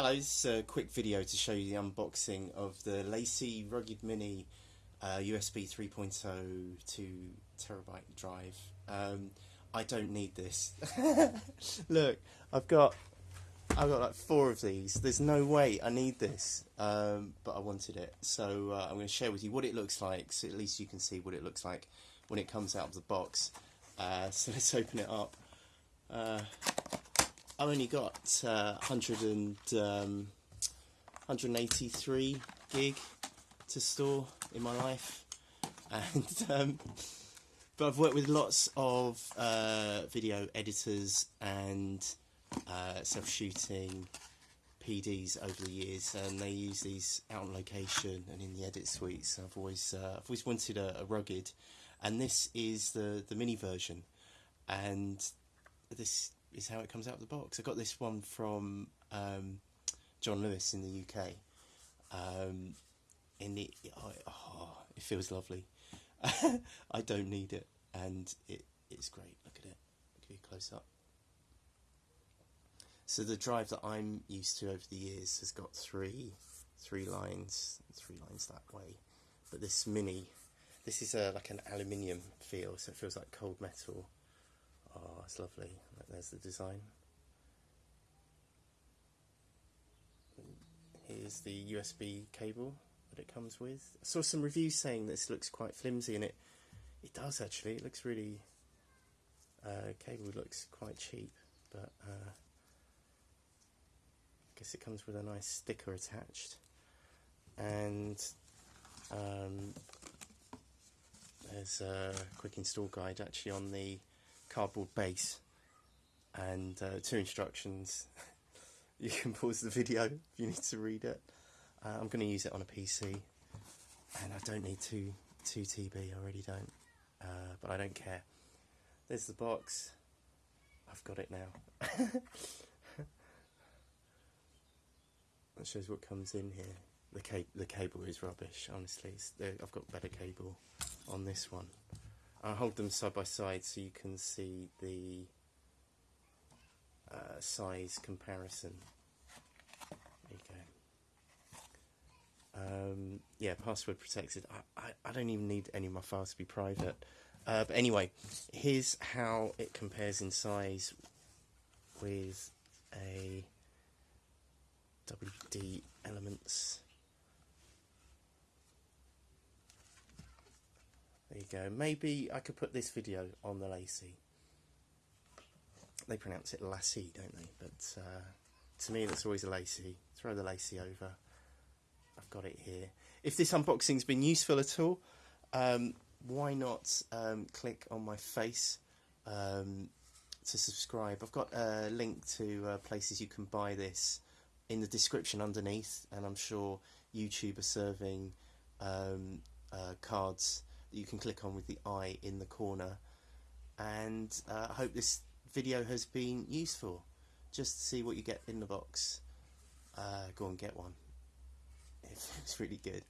Hello, this is a quick video to show you the unboxing of the LaCie Rugged Mini uh, USB 3.0 2 terabyte drive. Um, I don't need this. Look, I've got I've got like four of these. There's no way I need this, um, but I wanted it. So uh, I'm going to share with you what it looks like, so at least you can see what it looks like when it comes out of the box. Uh, so let's open it up. I've only got uh, 100 and, um, 183 gig to store in my life, and um, but I've worked with lots of uh, video editors and uh, self-shooting PDs over the years, and they use these out on location and in the edit suites. I've always uh, I've always wanted a, a rugged, and this is the the mini version, and this is how it comes out of the box. I got this one from um, John Lewis in the UK. Um, and it, oh, oh, it feels lovely. I don't need it, and it, it's great. Look at it. Give you a close up. So the drive that I'm used to over the years has got three, three lines, three lines that way. But this mini, this is a, like an aluminium feel, so it feels like cold metal. Oh, it's lovely. There's the design. Here's the USB cable that it comes with. I saw some reviews saying this looks quite flimsy, and it it does actually. It looks really. Uh, cable looks quite cheap, but uh, I guess it comes with a nice sticker attached, and um, there's a quick install guide actually on the cardboard base and uh, two instructions. you can pause the video if you need to read it. Uh, I'm going to use it on a PC and I don't need 2, 2 TB, I really don't. Uh, but I don't care. There's the box. I've got it now. that shows what comes in here. The, ca the cable is rubbish, honestly. I've got better cable on this one. I'll hold them side by side so you can see the uh, size comparison. There you go. Um, yeah, password protected. I, I, I, don't even need any of my files to be private. Uh, but anyway, here's how it compares in size with a WD Elements There you go. Maybe I could put this video on the LaCie. They pronounce it LaCie, don't they? But uh, to me, that's always a LaCie. Throw the LaCie over. I've got it here. If this unboxing's been useful at all, um, why not um, click on my face um, to subscribe? I've got a link to uh, places you can buy this in the description underneath, and I'm sure YouTube are serving um, uh, cards that you can click on with the eye in the corner. And uh, I hope this video has been useful. Just to see what you get in the box. Uh, go and get one. It's really good